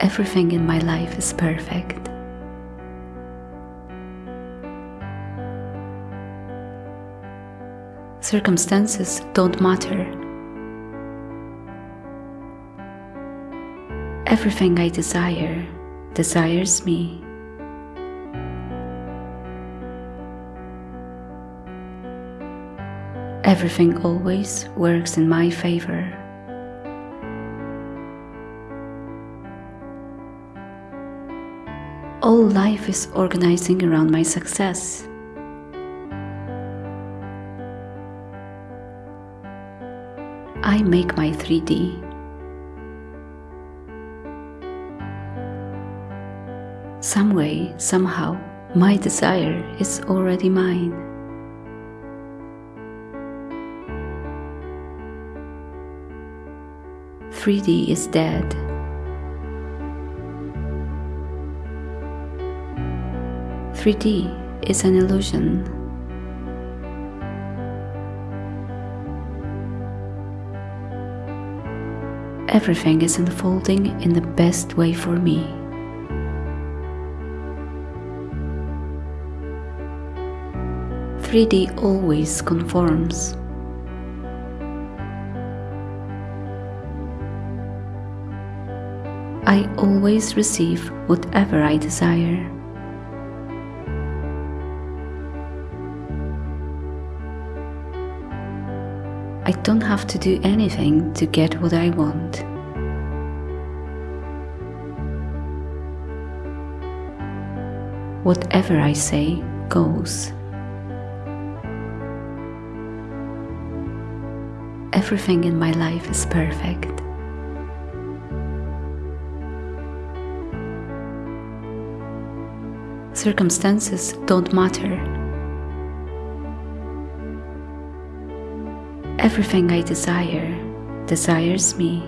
Everything in my life is perfect. Circumstances don't matter. Everything I desire desires me. Everything always works in my favor. All life is organizing around my success. I make my 3D. Some way, somehow, my desire is already mine. Three D is dead. Three D is an illusion. Everything is unfolding in the best way for me. Three D always conforms. I always receive whatever I desire. Don't have to do anything to get what I want. Whatever I say goes. Everything in my life is perfect. Circumstances don't matter. Everything I desire desires me.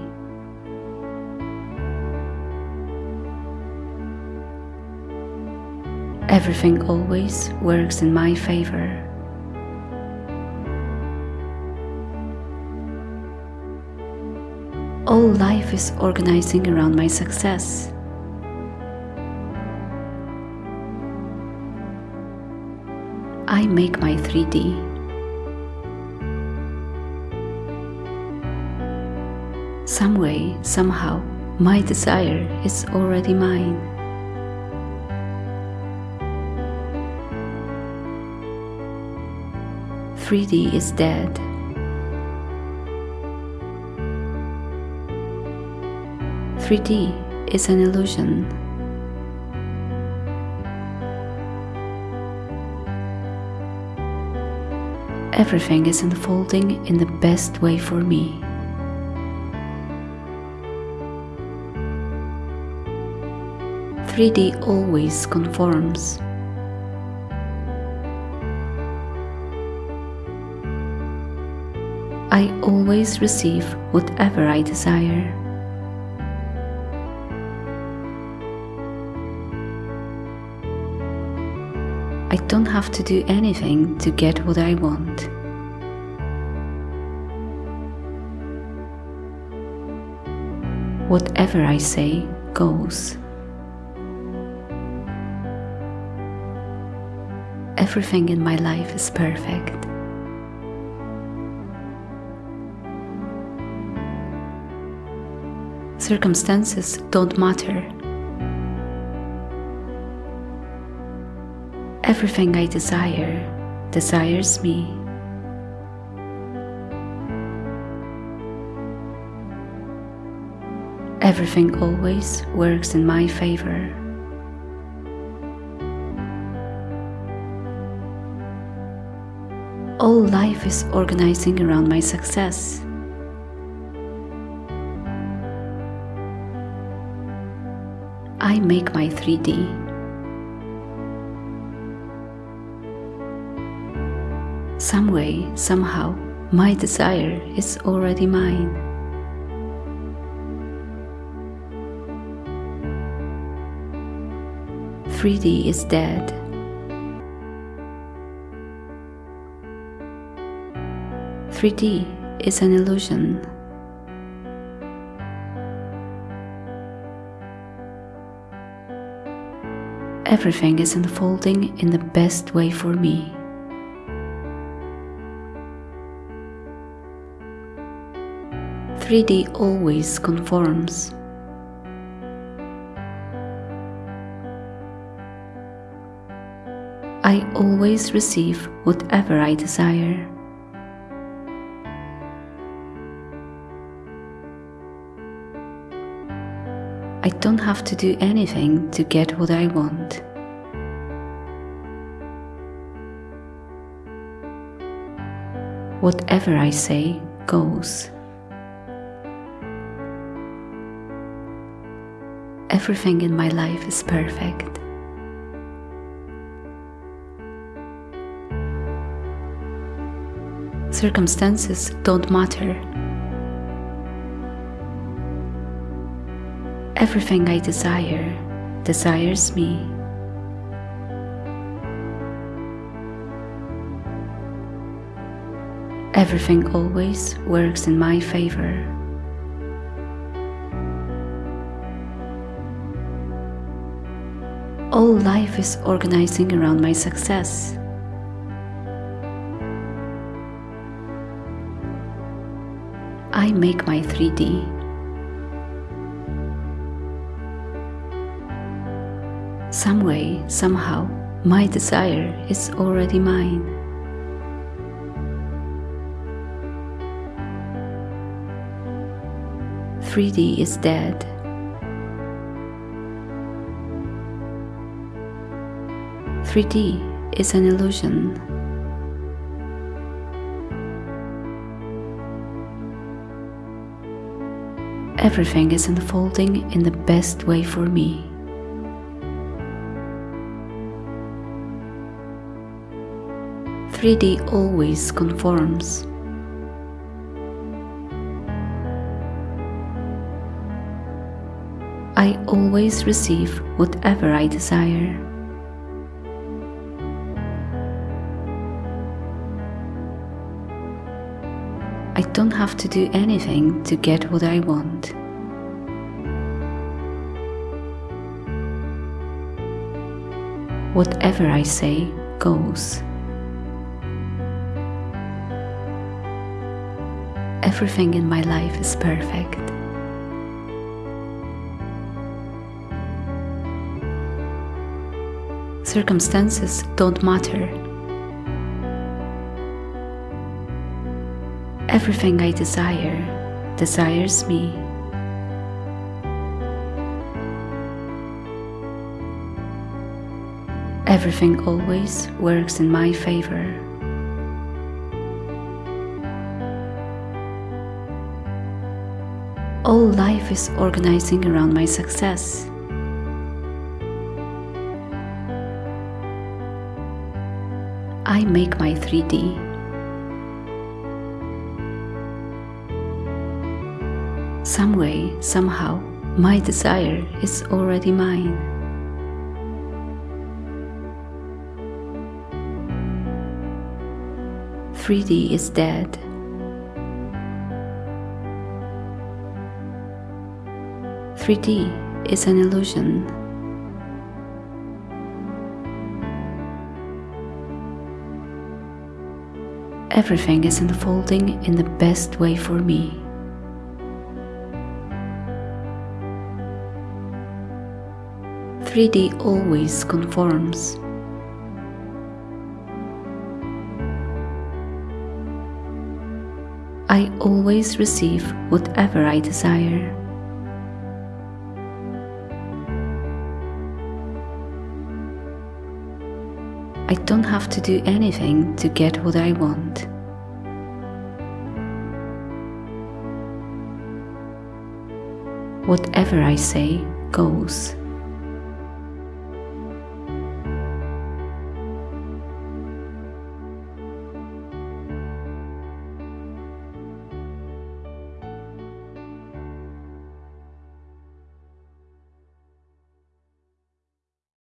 Everything always works in my favor. All life is organizing around my success. I make my 3D. Some way, somehow, my desire is already mine. Three D is dead. Three D is an illusion. Everything is unfolding in the best way for me. Three D always conforms. I always receive whatever I desire. I don't have to do anything to get what I want. Whatever I say goes. Everything in my life is perfect. Circumstances don't matter. Everything I desire desires me. Everything always works in my favor. All life is organizing around my success. I make my 3D. Some way, somehow, my desire is already mine. Three D is dead. Three D is an illusion. Everything is unfolding in the best way for me. Three D always conforms. I always receive whatever I desire. I don't have to do anything to get what I want. Whatever I say goes. Everything in my life is perfect. Circumstances don't matter. Everything I desire desires me. Everything always works in my favor. All life is organizing around my success. I make my 3D. Some way, somehow, my desire is already mine. Three D is dead. Three D is an illusion. Everything is unfolding in the best way for me. Three D always conforms. I always receive whatever I desire. I don't have to do anything to get what I want. Whatever I say goes. Everything in my life is perfect. Circumstances don't matter. Everything I desire desires me. Everything always works in my favor. All life is organizing around my success. I make my 3D. Some way, somehow, my desire is already mine. Three D is dead. Three D is an illusion. Everything is unfolding in the best way for me. Three D always conforms. I always receive whatever I desire. I don't have to do anything to get what I want. Whatever I say goes.